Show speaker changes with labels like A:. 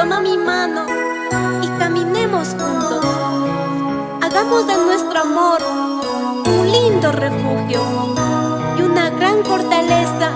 A: toma mi mano y caminemos juntos. Hagamos de nuestro amor un lindo refugio y una gran fortaleza